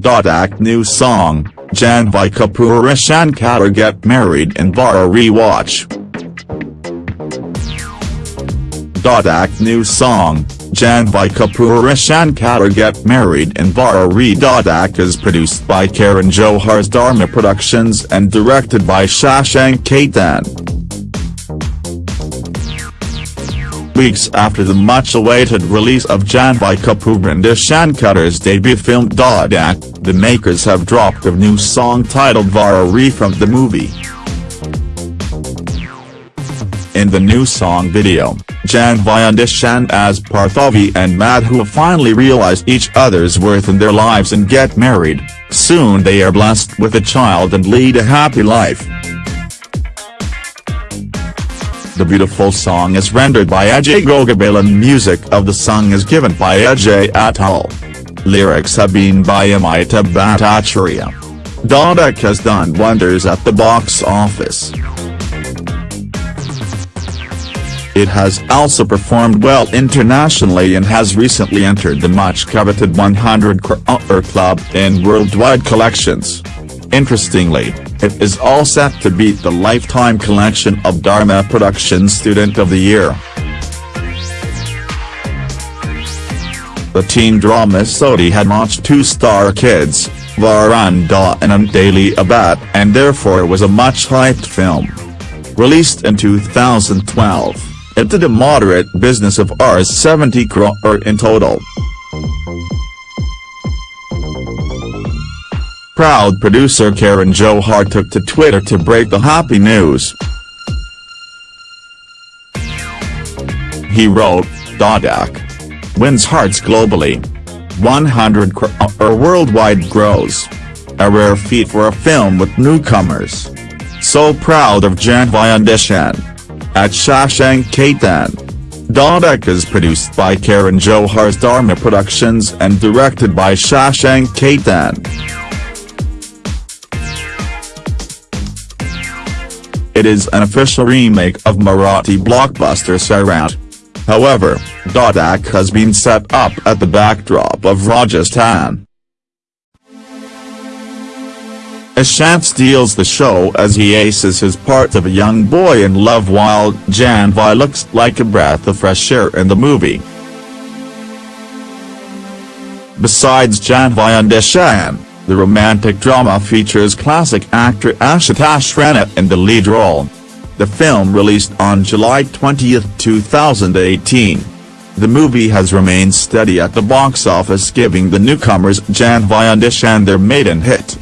Dhadak new song, Janhvi Kapoor Ishan Khatter get married in Vara rewatch. Dhadak new song, Janhvi Kapoor Ishan Khatter get married in Vara re. Dhadak is produced by Karan Johar's Dharma Productions and directed by Shashank Khaitan. Weeks after the much-awaited release of Janhvi Kapoor and Ishan Khatter's debut film Dhadak, the makers have dropped a new song titled Varari from the movie. In the new song video, Janhvi and Ishan as Parthavi and Madhu finally realize each other's worth in their lives and get married, soon they are blessed with a child and lead a happy life. The beautiful song is rendered by Ajay Gogavale and music of the song is given by Ajay Atul. Lyrics have been by Amitabh Bhattacharya. Dhadak has done wonders at the box office. It has also performed well internationally and has recently entered the much-coveted 100 crore club in worldwide collections. Interestingly, it is all set to beat the lifetime collection of Dharma Productions Student of the Year. The teen drama Soti had launched two star kids, Varun Dhawan and Alia Bhatt and therefore was a much-hyped film. Released in 2012, it did a moderate business of Rs 70 crore in total. Proud producer Karan Johar took to Twitter to break the happy news. He wrote, Dhadak. Wins hearts globally. 100 crore uh, uh, worldwide grows. A rare feat for a film with newcomers. So proud of Janhvi and Ishan. At Shashank Khaitan. Dhadak is produced by Karan Johar's Dharma Productions and directed by Shashank Khaitan. It is an official remake of Marathi blockbuster Sairat. However, Dhadak has been set up at the backdrop of Rajasthan. Ishan steals the show as he aces his part of a young boy in love while Janhvi looks like a breath of fresh air in the movie. Besides Janhvi and Ishan, the romantic drama features classic actor Ashutosh Rana in the lead role. The film released on July 20, 2018. The movie has remained steady at the box office giving the newcomers Janhvi and Ishan their maiden hit.